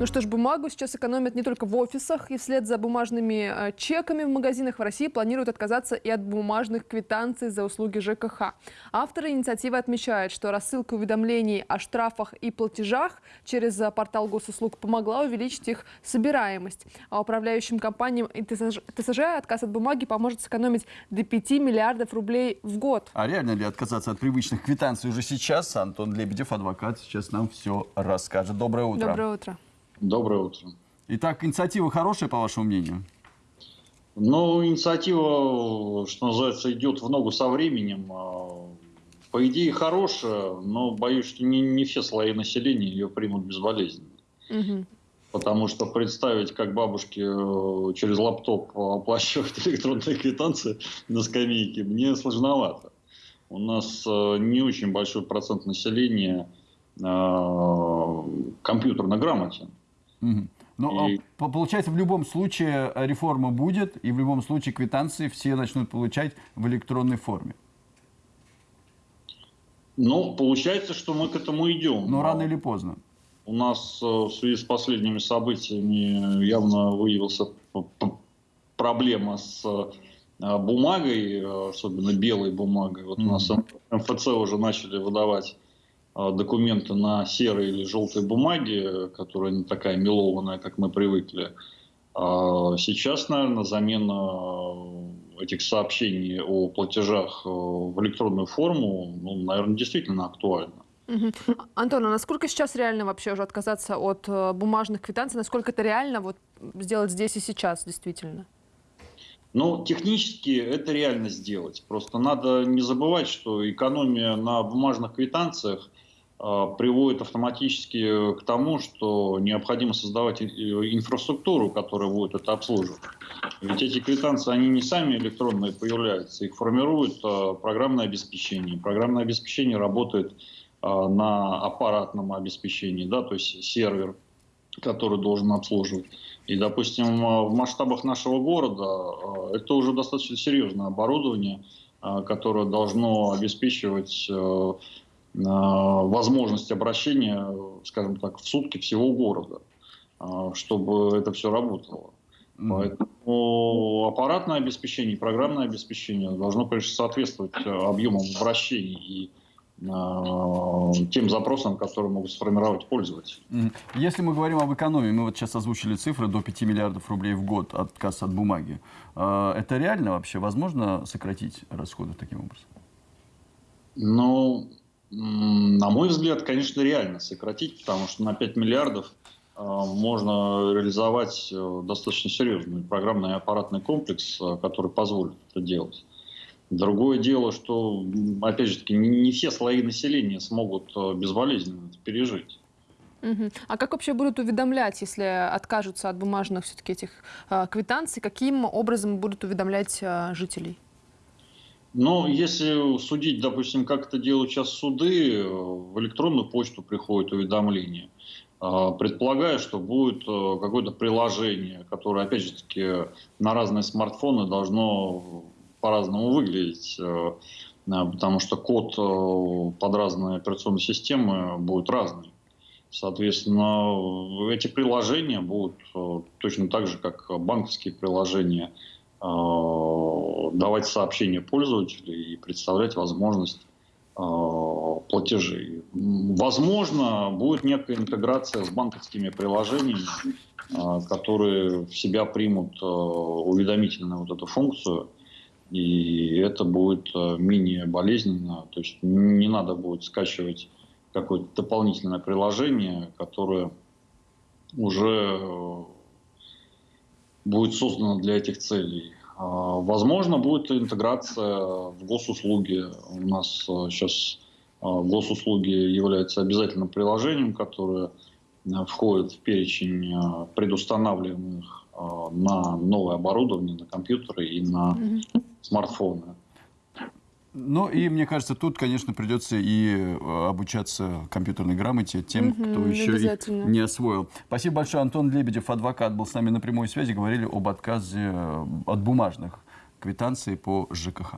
Ну что ж, бумагу сейчас экономят не только в офисах, и вслед за бумажными э, чеками в магазинах в России планируют отказаться и от бумажных квитанций за услуги ЖКХ. Авторы инициативы отмечают, что рассылка уведомлений о штрафах и платежах через э, портал госуслуг помогла увеличить их собираемость. А управляющим компаниям и ТСЖ, ТСЖ отказ от бумаги поможет сэкономить до 5 миллиардов рублей в год. А реально ли отказаться от привычных квитанций уже сейчас? Антон Лебедев, адвокат, сейчас нам все расскажет. Доброе утро. Доброе утро. Доброе утро. Итак, инициатива хорошая, по вашему мнению? Ну, инициатива, что называется, идет в ногу со временем. А, по идее, хорошая, но боюсь, что не, не все слои населения ее примут безболезненно. Угу. Потому что представить, как бабушки э, через лаптоп оплачивают электронные квитанции на скамейке, мне сложновато. У нас э, не очень большой процент населения э, компьютерно грамотен. Угу. Ну, и... получается, в любом случае э, реформа будет, и в любом случае квитанции все начнут получать в электронной форме. Ну, получается, что мы к этому идем. Но рано или поздно. У нас э, в связи с последними событиями явно выявился проблема с э, бумагой, особенно белой бумагой. Вот mm -hmm. у нас МФЦ уже начали выдавать а, документы на серой или желтой бумаге, которая не такая мелованная, как мы привыкли. А сейчас, наверное, замена этих сообщений о платежах э, в электронную форму, ну, наверное, действительно актуальна. Угу. Антон, а насколько сейчас реально вообще уже отказаться от э, бумажных квитанций? Насколько это реально вот сделать здесь и сейчас действительно? Ну, технически это реально сделать. Просто надо не забывать, что экономия на бумажных квитанциях а, приводит автоматически к тому, что необходимо создавать инфраструктуру, которая будет это обслуживать. Ведь эти квитанции, они не сами электронные появляются, их формирует а, программное обеспечение. Программное обеспечение работает а, на аппаратном обеспечении, да, то есть сервер, который должен обслуживать. И, допустим, в масштабах нашего города это уже достаточно серьезное оборудование, которое должно обеспечивать возможность обращения, скажем так, в сутки всего города, а, чтобы это все работало. Поэтому аппаратное обеспечение, программное обеспечение должно, конечно, соответствовать объемам обращений и тем запросам, которые могут сформировать пользователи. Если мы говорим об экономии, мы вот сейчас озвучили цифры до 5 миллиардов рублей в год отказ от бумаги. Это реально вообще? Возможно сократить расходы таким образом? Ну, на мой взгляд, конечно, реально сократить, потому что на 5 миллиардов э, можно реализовать э, достаточно серьезный программный аппаратный комплекс, э, который позволит это делать. Другое дело, что, опять же таки, не все слои населения смогут безболезненно это пережить. Угу. А как вообще будут уведомлять, если откажутся от бумажных все-таки этих э, квитанций? Каким образом будут уведомлять э, жителей? Но если судить, допустим, как это делают сейчас суды, в электронную почту приходит уведомление. А, предполагаю, что будет э, какое-то приложение, которое, опять же таки, на разные смартфоны должно по-разному выглядеть, э, потому что код э, под разные операционные системы будет разный. Соответственно, эти приложения будут точно так же, как банковские приложения – давать сообщения пользователю и представлять возможность э, платежей. Возможно, будет некая интеграция с банковскими приложениями, э, которые в себя примут уведомительную вот эту функцию, и это будет менее болезненно. То есть не надо будет скачивать какое-то дополнительное приложение, которое уже будет создано для этих целей. А, возможно, будет интеграция в госуслуги. У нас сейчас а, госуслуги являются обязательным приложением, которое а, входит в перечень предустанавливаемых на новое оборудование, на компьютеры и на смартфоны. Ну и мне кажется, тут, конечно, придется и э, обучаться компьютерной грамоте тем, угу, кто еще их не освоил. Спасибо большое. Антон Лебедев, адвокат, был с нами на прямой связи. Говорили об отказе э, от бумажных квитанций по ЖКХ.